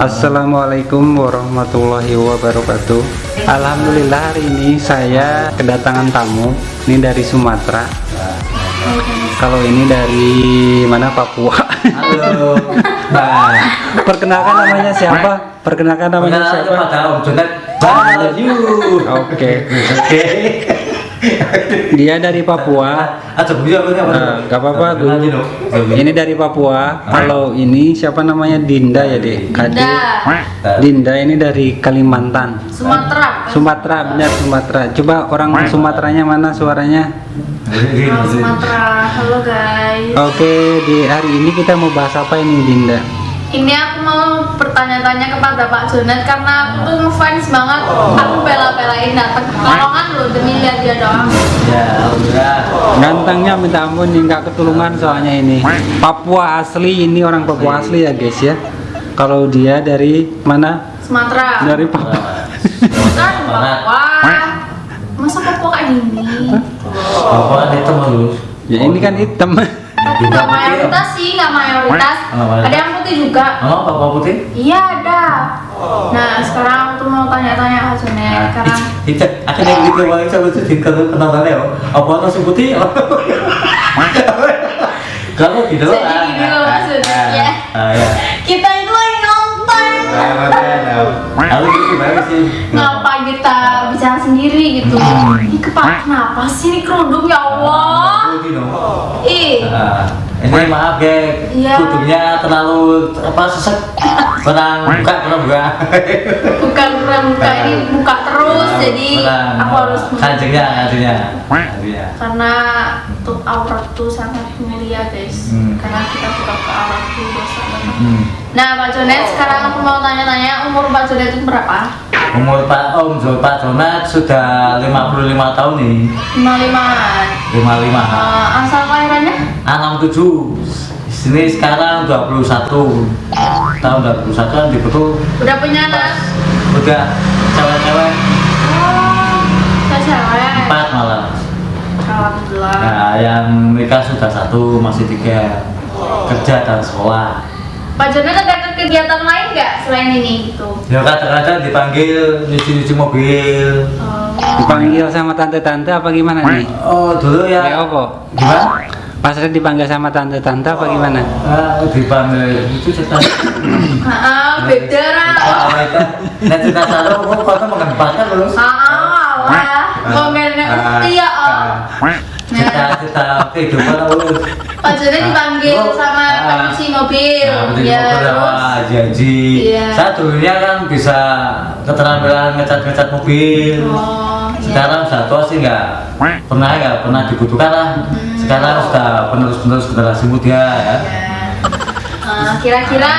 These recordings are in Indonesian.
Assalamualaikum warahmatullahi wabarakatuh Alhamdulillah hari ini saya kedatangan tamu Ini dari Sumatera Kalau ini dari mana Papua Halo. Nah, perkenalkan namanya siapa? Perkenalkan namanya siapa? Jonet Bayu. Oke Oke. Dia dari Papua Aja bu ya apa Nah, apa-apa. Ini dari Papua. Kalau ini siapa namanya Dinda ya dek? Dinda. Dinda ini dari Kalimantan. Sumatera. Sumatera benar Sumatera. Coba orang Sumateranya mana suaranya? Sumatera. Halo guys. Oke di hari ini kita mau bahas apa ini Dinda? Ini aku mau bertanya-tanya kepada Pak Jonet karena aku tuh ngefans banget. Aku bela-belain datang ke Pekalongan loh demi lihat dia doang. Ya, alhamdulillah. Gantengnya minta ampun nih nggak ketulungan soalnya ini. Papua asli ini orang Papua asli ya guys ya. Kalau dia dari mana? Sumatera. Dari Papua. Kan Papua. Masa Papua kayak gini? Apa itu halus? Ya ini kan hitam. Tapi nggak mayoritas sih, nggak mayoritas. Mayoritas. Ada yang putih juga. Oh, Papua putih? Iya ada. Nah sekarang aku tuh mau tanya-tanya Pak Jonet karena Tidak, akhirnya gitu bang, saya lucu di kalau kenalannya ya. Apa nasi putih? Kalau gitu Jadi gini loh maksudnya. Ah, ya. kita itu lagi nonton. Ah. Lalu gitu gimana sih? ngapa kita bicara sendiri gitu ini kepala kenapa sih ini kerudung ya Allah no. ih Nah, ini maaf ya, Iya. kudungnya terlalu apa sesek. Pernah buka, pernah buka. bukan kurang buka ini buka terus jadi Pernah. aku harus kancingnya, kancingnya. Kancingnya. karena tuh aurat tuh sangat mulia guys Hmm. karena kita buka ke aurat tuh dosa banget Hmm. nah Pak Jonet sekarang aku mau tanya-tanya umur Pak Jonet itu berapa? Umur Pak Om Jo Pak Donat sudah 55 tahun nih. 55an 55. uh, asal kelahirannya? 67. Di sini sekarang 21. Tahun 21 kan dibetul udah punya anak? udah cewek-cewek oh cewek empat malah. Alhamdulillah Nah, yang nikah sudah satu, masih tiga kerja dan sekolah. Pak Jonet ada kegiatan lain nggak selain ini gitu? Ya kadang-kadang dipanggil nyuci-nyuci mobil. Oh, Dipanggil sama tante-tante apa gimana nih? Oh dulu ya. Ya apa? Gimana? Pas saya dipanggil sama tante-tante apa gimana? Ah, dipanggil itu cerita. Ah, beda lah. Ah, itu. Nah cerita satu, kok kau mengenempatkan terus. Ah, lah. Ngomongin iya, oh. Cerita kehidupan aku. Pak Jonet dipanggil sama pencuci mobil. Nah, pencuci Ya, mobil sama terus. Haji Haji. Iya. Saya dulunya kan bisa keterampilan ngecat-ngecat mobil. Oh, iya. Sekarang sudah tua sih nggak pernah nggak pernah dibutuhkan lah. Sekarang sudah penerus-penerus generasi muda ya. Ya. Eh, Kira-kira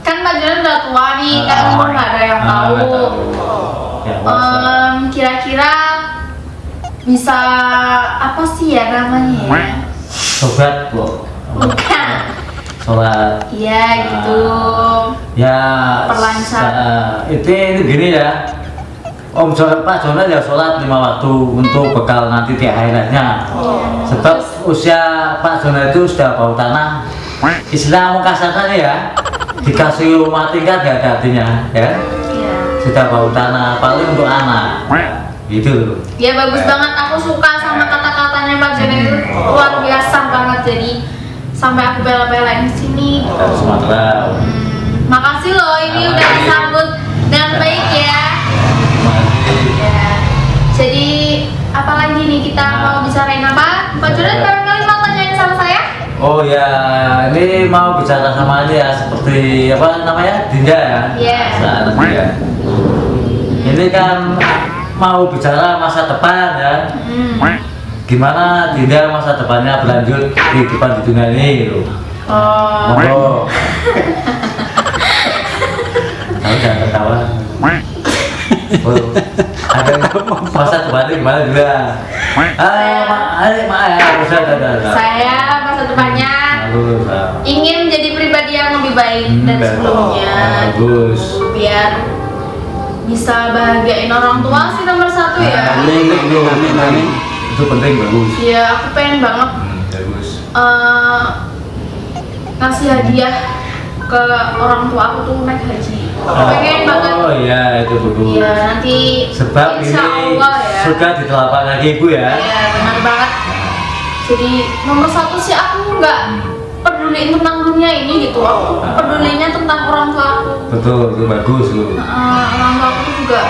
kan Pak Jonet udah tua nih, kan umur nggak ada yang Ah, tahu. Ya, Kira-kira bisa apa sih ya namanya ya? Sobat, Bu. Bukan. Sholat. Iya gitu. Ya, Perlancar. sa- itu itu gini ya. Om Jonet Pak Jonet ya sholat lima waktu untuk bekal nanti di akhiratnya. Sebab usia Pak Jonet itu sudah bau tanah. Istilah mau kasarnya ya, dikasih rumah tingkat gak ada artinya ya. Iya. Sudah bau tanah, paling untuk anak. Gitu. Ya bagus banget. Aku suka sama kata-katanya Pak Jonet itu luar biasa banget. Jadi sampai aku bela-belain di sini. Dari Sumatera. Hmm, makasih loh ini udah disambut dengan baik ya. Ya. Jadi apalagi nih kita mau bicarain apa? Pak Jonet barangkali mau tanyain sama saya? Oh ya, ini mau bicara sama dia seperti apa namanya Dinda ya? Iya. Ya. Ini kan mau bicara masa depan ya. Hmm. Gimana Dinda masa depannya berlanjut di depan di dunia ini gitu. Oh. Monggo. Kamu jangan ketawa. Oh, ada masa depannya gimana juga? Ah, ayo, ya, ada, ada. Saya masa depannya ingin menjadi pribadi yang lebih baik Hmm, dari sebelumnya Bagus. biar bisa bahagiain orang tua sih nomor satu ya Amin, amin, amin, amin. Itu penting bagus. ya aku pengen banget Hmm, bagus. eh, ngasih hadiah ke orang tua aku tuh naik haji pengen banget Oh iya itu buku. Iya nanti Sebab insya ini Allah ya sudah di telapak kaki ibu ya. Iya benar banget jadi nomor satu sih aku nggak peduli tentang dunia ini gitu aku pedulinya tentang orang tua aku Betul, itu bagus tuh. Nah, orang tua aku juga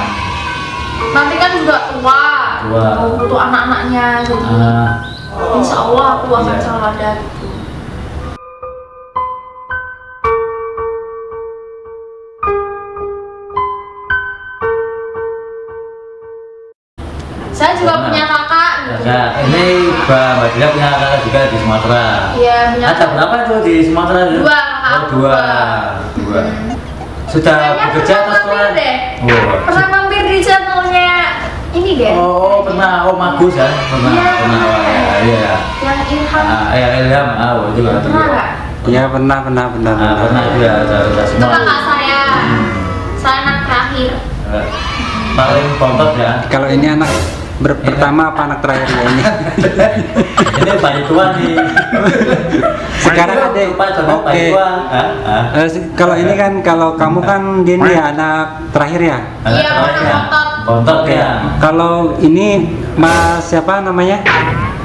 nanti kan juga tua, Tua. butuh anak-anaknya jadi Ah, insya Allah aku akan Iya. selalu ada gitu. Saya juga punya kakak gitu. Nah, ini Mbak Mbak Dila punya kakak juga di Sumatera. Iya, punya Ada berapa tuh di Sumatera? Dua, kakak Oh, dua. dua. Dua. Sudah bekerja atau sekolah? Oh. Di channelnya ini deh. Oh, pernah. Oh, Magus ya? Pernah. Iya, Pernah. pernah. Oh, Iya. Yang Ilham. Ah, ya Ilham. Ah, oh, juga. pernah nggak? Ya pernah pernah pernah. Ah, pernah juga. Sudah, sudah Itu semua. kakak saya. Saya anak terakhir. Eh, Paling bontot ya. Kalau ini anak ber pertama apa anak terakhir ya ini? ini bayi tua nih. Sekarang ada. Pak Oke. Ah, ah. Eh, kalau ini kan kalau kamu kan dia ini ya anak terakhir ya. Anak Iya, terakhir anak ya. bontot. Bontot ya. Kalau ini Mas siapa namanya?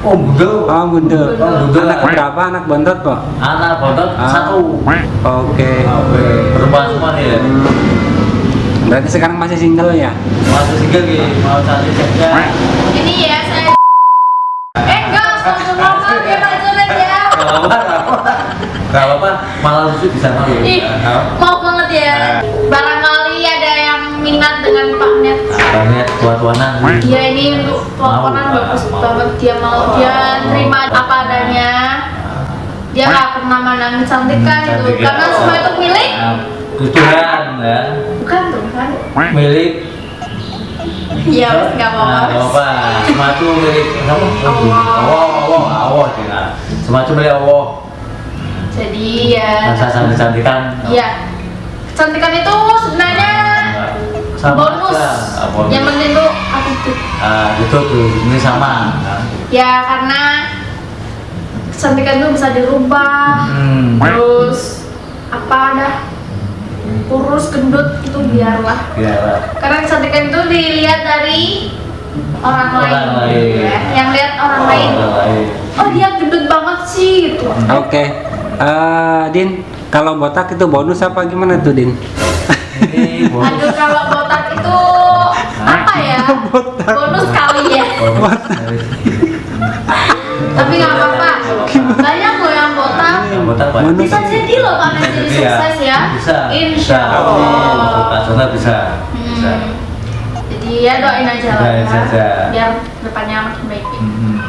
Oh, bundel. Oh Bundel. Oh, Bundel. Anak berapa anak bontot kok? Anak bontot Ah. satu. Oke. Oke, perempuan semua nih ya. Berarti sekarang masih single ya? Masuk single nih, mau cari saja. Ini ya lucu bisa malu. Ih, maaf banget ya. Barangkali ada yang minat dengan Pak Net. Banyak tua-tuanan. Dia ini untuk teleponan Mau. bagus Mau. banget. Dia mau dia terima apa adanya. Dia nggak pernah menangis itu Cantik ya. karena semua itu milik. Nah, itu Tuhan ya. Bukan tuh kan? Milik. Iya, nggak Nah, apa-apa. apa-apa. Semua itu milik apa? Allah. Allah, Allah, Allah. Nah, Semua itu milik Allah. Jadi ya. Masa cantik-cantikan. Iya. Kecantikan itu sebenarnya Sama bonus. Ah, bonus. Yang penting tuh attitude. Ah, itu tuh, ini sama. Nah. Ya karena kecantikan tuh bisa dirubah. Hmm. Terus apa dah kurus gendut itu biarlah. Ya, Karena kecantikan itu dilihat dari orang, Orang lain, lain. ya. Yang lihat orang lain. orang lain. Oh dia gendut banget sih gitu. Oke. Eh, Din, kalau botak itu bonus apa gimana tuh Din? Ini bonus. Aduh kalau botak itu apa ya? Bonus kali ya. Bonus. Tapi nggak apa-apa. Banyak loh yang botak. Botak banyak. Bonus. Bisa jadi loh Pak Nen jadi sukses ya. Bisa. Insya Bisa. Allah. Pak Jona bisa. Bisa. Hmm. Jadi ya doain aja lah. Doain ya. saja. Biar depannya makin baik. Hmm.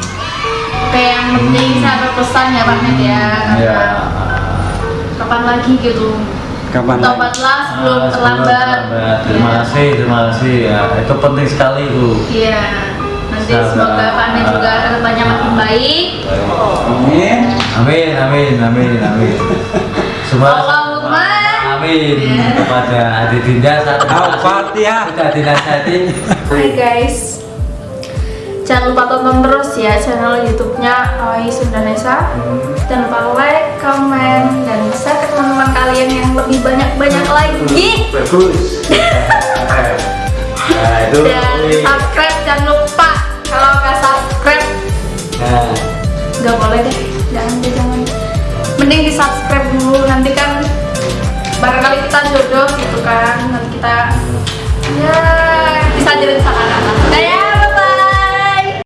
Yang penting saya berpesan ya Pak Net ya. Karena Ya. kapan lagi gitu. Kapan? lagi? Tobatlah sebelum Ah, terlambat. Terima Iya. kasih, terima kasih. Ya, itu penting sekali itu. Iya. Nanti Sabar. semoga Pak juga ke depannya makin baik. Amin. Amin, amin, amin, amin. Semua Allahumma. amin Iya. kepada Adi Dinda saat Al-Fatihah. sudah dinasihati. Hai guys jangan lupa tonton terus ya channel YouTube-nya Awai Sundanesa. Hmm. Jangan lupa like, komen, dan share ke teman-teman kalian yang lebih banyak-banyak lagi. Bagus. Nah, itu. Dan subscribe jangan lupa. Kalau nggak subscribe nah. nggak boleh deh. Jangan deh jangan. Mending di subscribe dulu. Nanti kan barangkali kita jodoh gitu kan. Nanti kita ya bisa jadi sana udah ya?